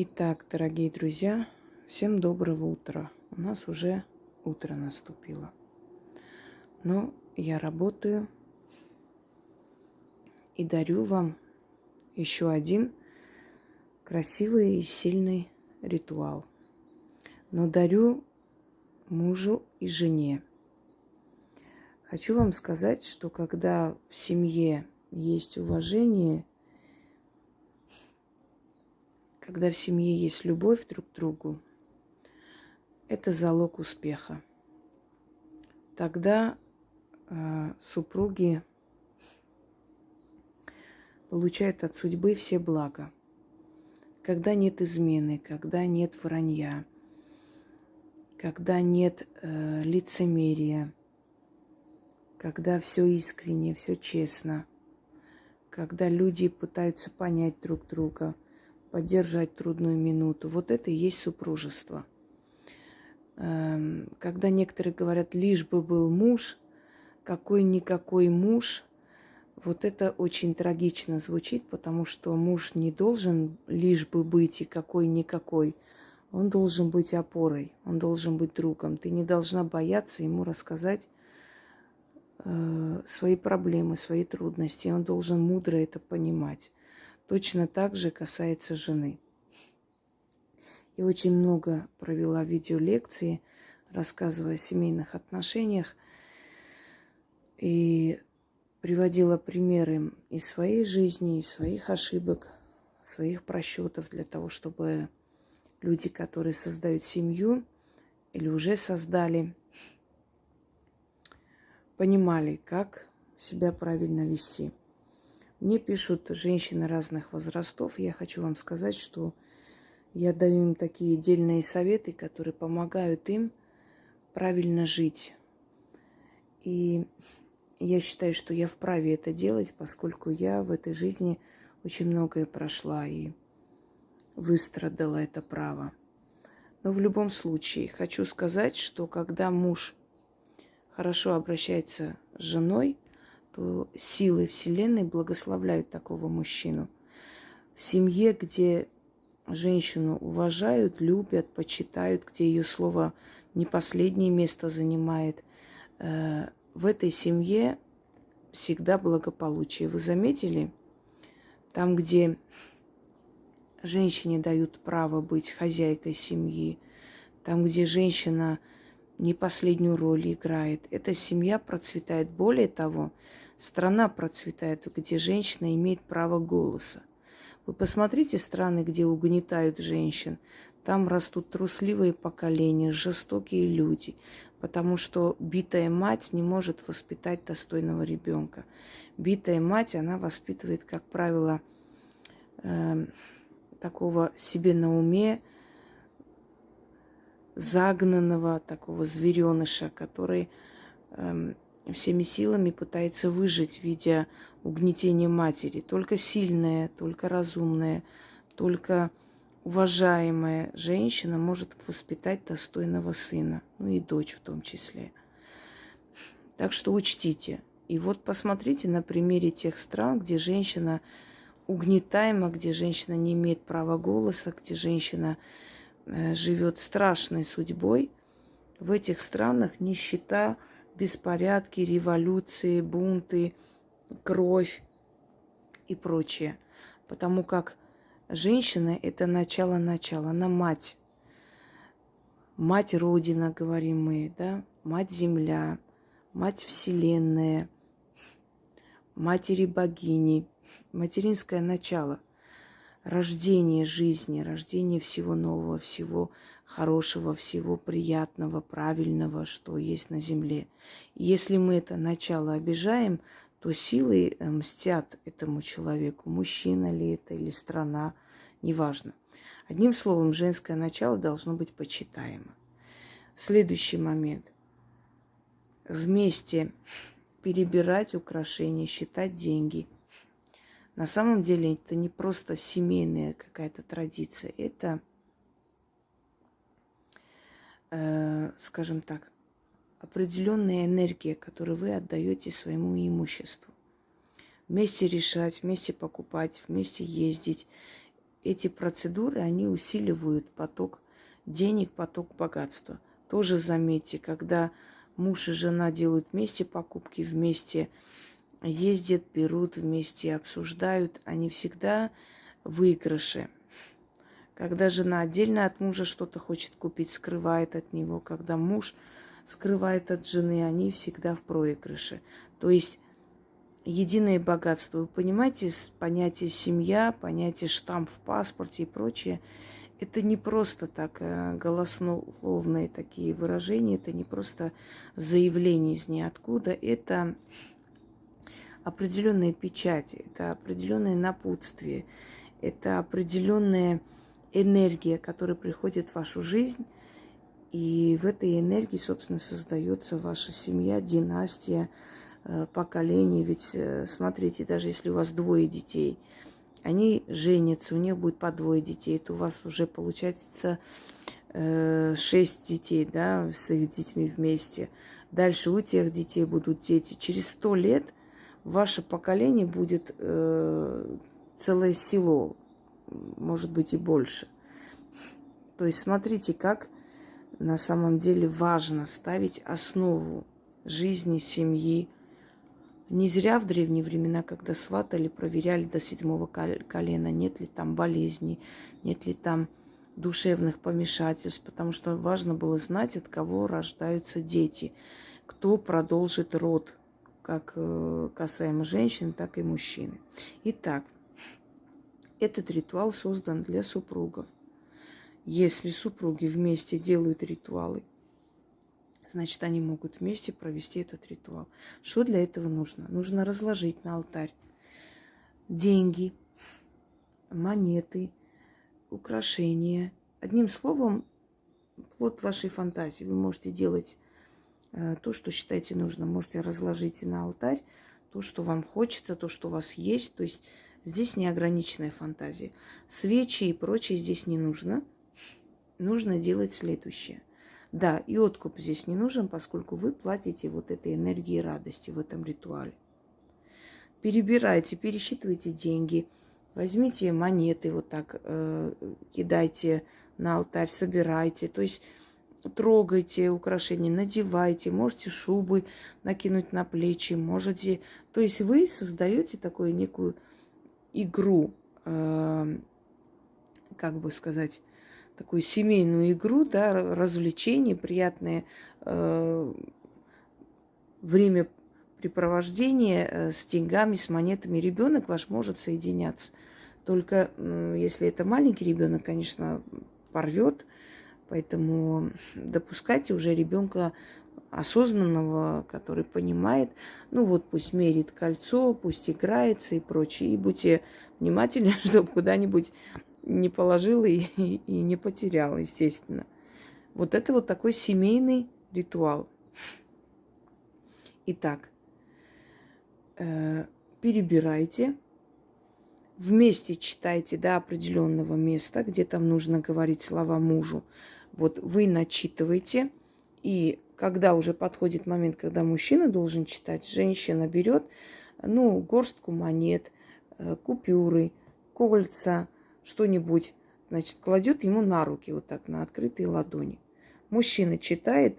Итак, дорогие друзья, всем доброго утра. У нас уже утро наступило. Но я работаю и дарю вам еще один красивый и сильный ритуал. Но дарю мужу и жене. Хочу вам сказать, что когда в семье есть уважение когда в семье есть любовь друг к другу, это залог успеха. Тогда э, супруги получают от судьбы все блага. Когда нет измены, когда нет вранья, когда нет э, лицемерия, когда все искренне, все честно, когда люди пытаются понять друг друга – поддержать трудную минуту. Вот это и есть супружество. Эм, когда некоторые говорят, лишь бы был муж, какой-никакой муж, вот это очень трагично звучит, потому что муж не должен лишь бы быть и какой-никакой. Он должен быть опорой, он должен быть другом. Ты не должна бояться ему рассказать э, свои проблемы, свои трудности. Он должен мудро это понимать. Точно так же касается жены. И очень много провела видеолекции, рассказывая о семейных отношениях. И приводила примеры из своей жизни, из своих ошибок, своих просчетов для того, чтобы люди, которые создают семью или уже создали, понимали, как себя правильно вести. Мне пишут женщины разных возрастов. Я хочу вам сказать, что я даю им такие отдельные советы, которые помогают им правильно жить. И я считаю, что я вправе это делать, поскольку я в этой жизни очень многое прошла и выстрадала это право. Но в любом случае хочу сказать, что когда муж хорошо обращается с женой, что силы Вселенной благословляют такого мужчину. В семье, где женщину уважают, любят, почитают, где ее слово не последнее место занимает, э, в этой семье всегда благополучие. Вы заметили? Там, где женщине дают право быть хозяйкой семьи, там, где женщина не последнюю роль играет, эта семья процветает. Более того, Страна процветает, где женщина имеет право голоса. Вы посмотрите страны, где угнетают женщин. Там растут трусливые поколения, жестокие люди, потому что битая мать не может воспитать достойного ребенка. Битая мать, она воспитывает, как правило, э, такого себе на уме, загнанного такого звереныша, который э, всеми силами пытается выжить, видя угнетение матери. Только сильная, только разумная, только уважаемая женщина может воспитать достойного сына, ну и дочь в том числе. Так что учтите. И вот посмотрите на примере тех стран, где женщина угнетаема, где женщина не имеет права голоса, где женщина э, живет страшной судьбой. В этих странах нищета – беспорядки, революции, бунты, кровь и прочее. Потому как женщина – это начало-начало, она мать. Мать Родина, говорим мы, да? Мать Земля, мать Вселенная, матери богини, материнское начало, рождение жизни, рождение всего нового, всего хорошего, всего приятного, правильного, что есть на земле. И если мы это начало обижаем, то силы э, мстят этому человеку, мужчина ли это или страна, неважно. Одним словом, женское начало должно быть почитаемо. Следующий момент. Вместе перебирать украшения, считать деньги. На самом деле это не просто семейная какая-то традиция, это э, скажем так, определенная энергия, которую вы отдаете своему имуществу. Вместе решать, вместе покупать, вместе ездить. эти процедуры, они усиливают поток денег, поток богатства. Тоже заметьте, когда муж и жена делают вместе покупки, вместе ездят, берут вместе, обсуждают, они всегда выигрыши. Когда жена отдельно от мужа что-то хочет купить, скрывает от него, когда муж скрывает от жены, они всегда в проигрыше. То есть единое богатство. Вы понимаете, понятие семья, понятие штамп в паспорте и прочее, это не просто так э, голоснословные такие выражения, это не просто заявление из ниоткуда, это определенные печати, это определенное напутствие, это определенная энергия, которая приходит в вашу жизнь, и в этой энергии, собственно, создается ваша семья, династия, Э, поколений. Ведь э, смотрите, даже если у вас двое детей, они женятся, у них будет по двое детей, то у вас уже получается э, шесть детей, да, с их детьми вместе. Дальше у тех детей будут дети. Через сто лет ваше поколение будет э, целое село, может быть и больше. То есть смотрите, как на самом деле важно ставить основу жизни, семьи, не зря в древние времена, когда сватали, проверяли до седьмого колена, нет ли там болезней, нет ли там душевных помешательств, потому что важно было знать, от кого рождаются дети, кто продолжит род, как э, касаемо женщин, так и мужчины. Итак, этот ритуал создан для супругов. Если супруги вместе делают ритуалы, значит, они могут вместе провести этот ритуал. Что для этого нужно? Нужно разложить на алтарь деньги, монеты, украшения. Одним словом, плод вашей фантазии. Вы можете делать то, что считаете нужно. Можете разложить на алтарь то, что вам хочется, то, что у вас есть. То есть здесь неограниченная фантазия. Свечи и прочее здесь не нужно. Нужно делать следующее. Да, и откуп здесь не нужен, поскольку вы платите вот этой энергией радости в этом ритуале. Перебирайте, пересчитывайте деньги, возьмите монеты вот так, э, кидайте на алтарь, собирайте. То есть трогайте украшения, надевайте, можете шубы накинуть на плечи, можете... То есть вы создаете такую некую игру, э, как бы сказать, такую семейную игру, да, развлечение, приятное э, времяпрепровождение э, с деньгами, с монетами. Ребенок ваш может соединяться. Только если это маленький ребенок, конечно, порвет. Поэтому допускайте уже ребенка осознанного, который понимает, ну вот пусть мерит кольцо, пусть играется и прочее. И будьте внимательны, чтобы куда-нибудь не положила и, и, и не потеряла, естественно. Вот это вот такой семейный ритуал. Итак, э, перебирайте, вместе читайте до определенного места, где там нужно говорить слова мужу. Вот вы начитываете, и когда уже подходит момент, когда мужчина должен читать, женщина берет, ну, горстку монет, э, купюры, кольца, что-нибудь, значит, кладет ему на руки, вот так, на открытые ладони. Мужчина читает,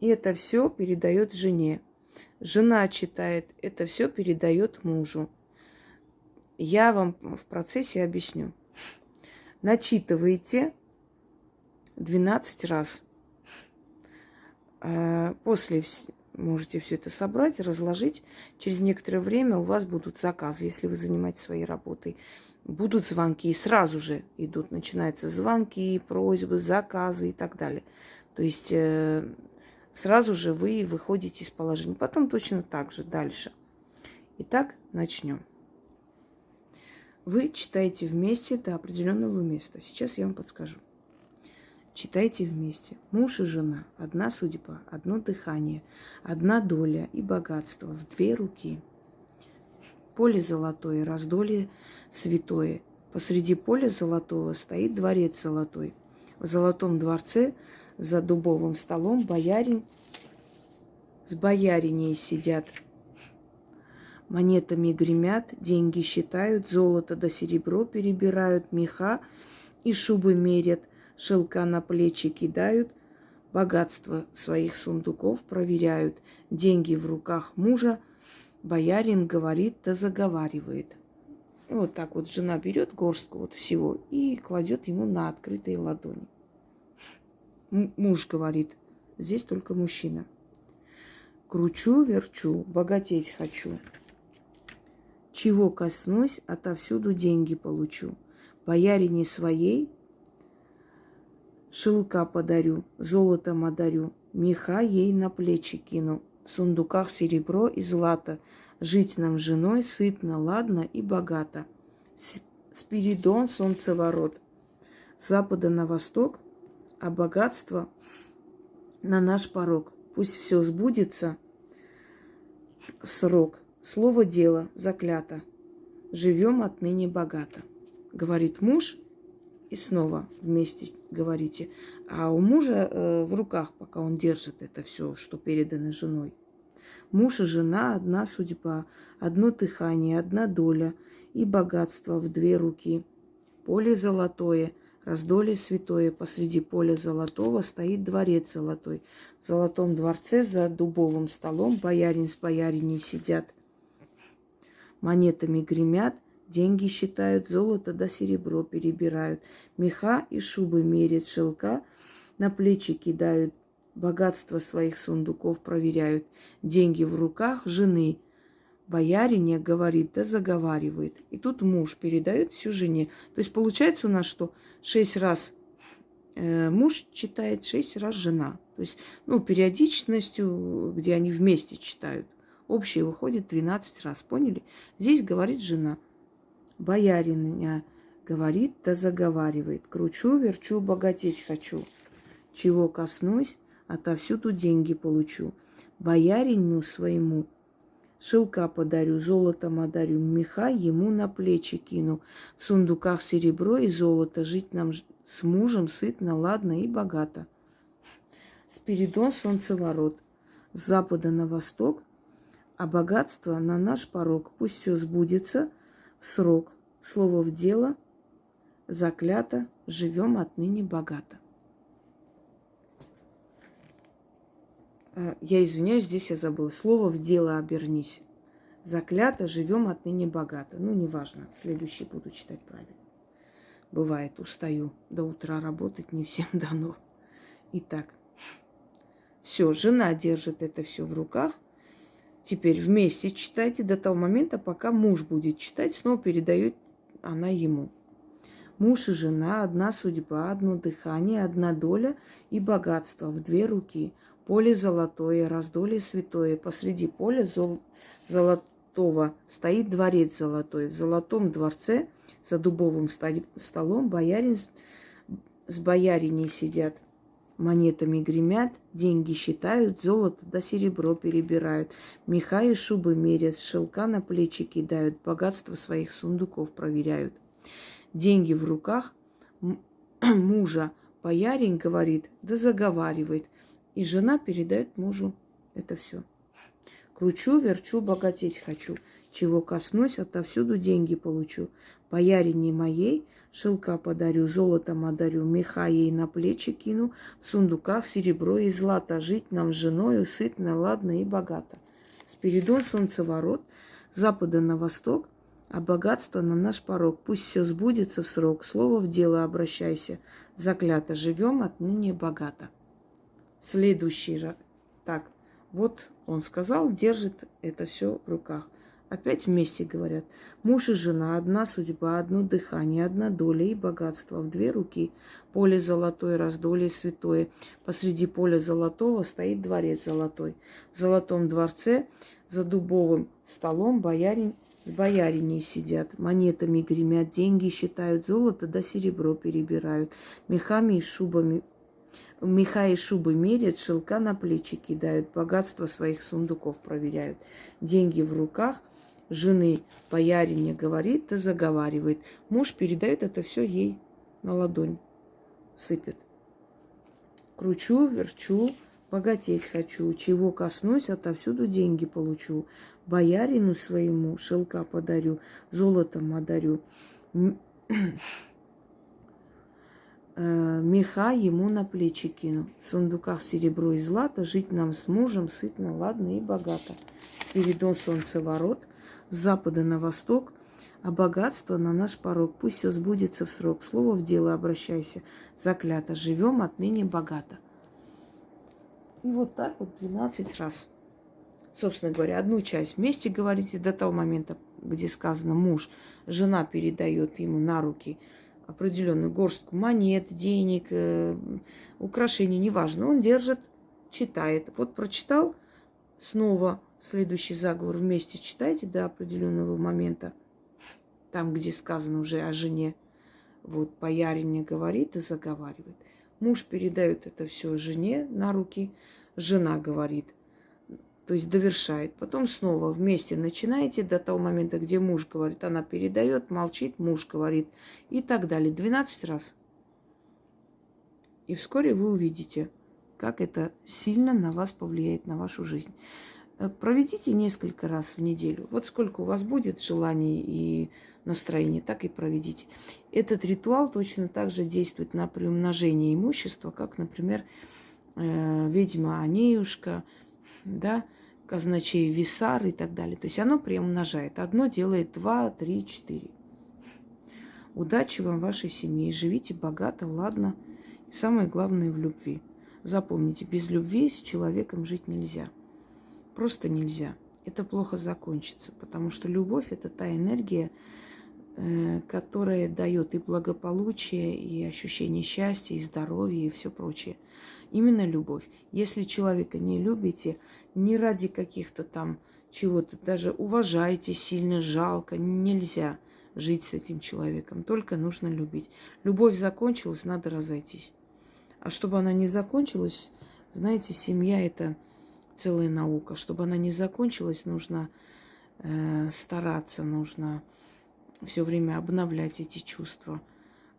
и это все передает жене. Жена читает, это все передает мужу. Я вам в процессе объясню. Начитывайте 12 раз. Э, после можете все это собрать, разложить. Через некоторое время у вас будут заказы, если вы занимаетесь своей работой будут звонки, и сразу же идут, начинаются звонки, просьбы, заказы и так далее. То есть э, сразу же вы выходите из положения. Потом точно так же дальше. Итак, начнем. Вы читаете вместе до определенного места. Сейчас я вам подскажу. Читайте вместе. Муж и жена. Одна судьба, одно дыхание, одна доля и богатство в две руки – поле золотое, раздолье святое. Посреди поля золотого стоит дворец золотой. В золотом дворце за дубовым столом боярин с бояриней сидят. Монетами гремят, деньги считают, золото да серебро перебирают, меха и шубы мерят, шелка на плечи кидают, богатство своих сундуков проверяют, деньги в руках мужа, боярин говорит да заговаривает. вот так вот жена берет горстку вот всего и кладет ему на открытые ладони. Муж говорит, здесь только мужчина. Кручу, верчу, богатеть хочу. Чего коснусь, отовсюду деньги получу. Боярине своей шелка подарю, золотом одарю, меха ей на плечи кину, в сундуках серебро и злато, жить нам женой сытно, ладно и богато. Спиридон солнцеворот, с запада на восток, а богатство на наш порог. Пусть все сбудется в срок – Слово дело заклято. Живем отныне богато. Говорит муж, и снова вместе говорите. А у мужа э, в руках, пока он держит это все, что передано женой. Муж и жена одна судьба, одно дыхание, одна доля и богатство в две руки. Поле золотое, раздолье святое, посреди поля золотого стоит дворец золотой. В золотом дворце за дубовым столом боярин с бояриней сидят монетами гремят, деньги считают, золото да серебро перебирают, меха и шубы мерят, шелка на плечи кидают, богатство своих сундуков проверяют, деньги в руках жены. Боярине говорит, да заговаривает. И тут муж передает всю жене. То есть получается у нас, что шесть раз э, муж читает, шесть раз жена. То есть, ну, периодичностью, где они вместе читают. Общее выходит 12 раз, поняли? Здесь говорит жена. Боярин говорит, да заговаривает. Кручу, верчу, богатеть хочу. Чего коснусь, отовсюду деньги получу. Боярину своему шелка подарю, золотом одарю, меха ему на плечи кину. В сундуках серебро и золото, жить нам с мужем сытно, ладно и богато. Спиридон солнцеворот. С запада на восток а богатство на наш порог. Пусть все сбудется в срок. Слово в дело, заклято, живем отныне богато. Э, я извиняюсь, здесь я забыла. Слово в дело обернись. Заклято, живем отныне богато. Ну, неважно, следующий буду читать правильно. Бывает, устаю до утра работать, не всем дано. Итак, все, жена держит это все в руках – Теперь вместе читайте до того момента, пока муж будет читать, снова передает она ему. Муж и жена, одна судьба, одно дыхание, одна доля и богатство в две руки. Поле золотое, раздолье святое. Посреди поля зол... золотого стоит дворец золотой. В золотом дворце за дубовым столом боярин с бояриней сидят – монетами гремят, деньги считают, золото да серебро перебирают, меха и шубы мерят, шелка на плечи кидают, богатство своих сундуков проверяют. Деньги в руках мужа боярин говорит, да заговаривает, и жена передает мужу это все. Кручу, верчу, богатеть хочу. Чего коснусь, отовсюду деньги получу. Боярине моей шелка подарю, золотом одарю, меха ей на плечи кину, в сундуках серебро и злато, жить нам с женою сытно, ладно и богато. Спиридон солнцеворот, запада на восток, а богатство на наш порог. Пусть все сбудется в срок, слово в дело обращайся. Заклято живем отныне богато. Следующий раз. Так, вот он сказал, держит это все в руках. Опять вместе говорят. Муж и жена, одна судьба, одно дыхание, одна доля и богатство в две руки. Поле золотое, раздолье святое. Посреди поля золотого стоит дворец золотой. В золотом дворце за дубовым столом боярин с бояриней сидят, монетами гремят, деньги считают, золото да серебро перебирают, мехами и шубами Меха и шубы мерят, шелка на плечи кидают, богатство своих сундуков проверяют. Деньги в руках, жены боярине говорит, да заговаривает. Муж передает это все ей на ладонь, сыпет. Кручу, верчу, Богатеть хочу, чего коснусь, отовсюду деньги получу. Боярину своему шелка подарю, золотом одарю. Э, меха ему на плечи кину. В сундуках серебро и злато, жить нам с мужем сытно, ладно и богато. Спиридон солнцеворот, с запада на восток, а богатство на наш порог. Пусть все сбудется в срок. Слово в дело обращайся. Заклято. Живем отныне богато. И вот так вот 12 раз. Собственно говоря, одну часть вместе говорите до того момента, где сказано муж, жена передает ему на руки – определенную горстку монет, денег, э, украшений, неважно. Он держит, читает. Вот прочитал, снова следующий заговор вместе читайте до определенного момента, там, где сказано уже о жене. Вот боярине говорит и заговаривает. Муж передает это все жене на руки, жена говорит то есть довершает. Потом снова вместе начинаете до того момента, где муж говорит, она передает, молчит, муж говорит и так далее. 12 раз. И вскоре вы увидите, как это сильно на вас повлияет, на вашу жизнь. Э, проведите несколько раз в неделю. Вот сколько у вас будет желаний и настроения, так и проведите. Этот ритуал точно так же действует на приумножение имущества, как, например, э, ведьма Анеюшка, да, казначей Висар и так далее. То есть оно приумножает. Одно делает два, три, четыре. Удачи вам вашей семье. Живите богато, ладно. И самое главное в любви. Запомните, без любви с человеком жить нельзя. Просто нельзя. Это плохо закончится, потому что любовь это та энергия, э, которая дает и благополучие, и ощущение счастья, и здоровья, и все прочее. Именно любовь. Если человека не любите, не ради каких-то там чего-то, даже уважаете сильно, жалко, нельзя жить с этим человеком. Только нужно любить. Любовь закончилась, надо разойтись. А чтобы она не закончилась, знаете, семья это целая наука. Чтобы она не закончилась, нужно э, стараться, нужно все время обновлять эти чувства.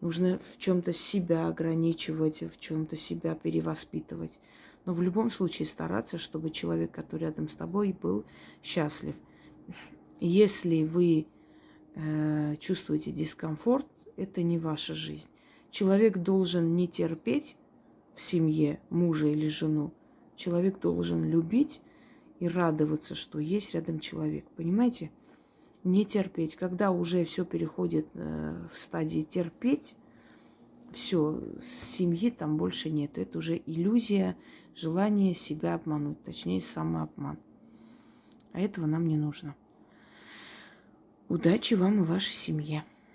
Нужно в чем-то себя ограничивать, в чем-то себя перевоспитывать. Но в любом случае стараться, чтобы человек, который рядом с тобой, был счастлив. Если вы э, чувствуете дискомфорт, это не ваша жизнь. Человек должен не терпеть в семье мужа или жену. Человек должен любить и радоваться, что есть рядом человек. Понимаете? Не терпеть. Когда уже все переходит э, в стадии терпеть, все, семьи там больше нет. Это уже иллюзия, желание себя обмануть, точнее самообман. А этого нам не нужно. Удачи вам и вашей семье.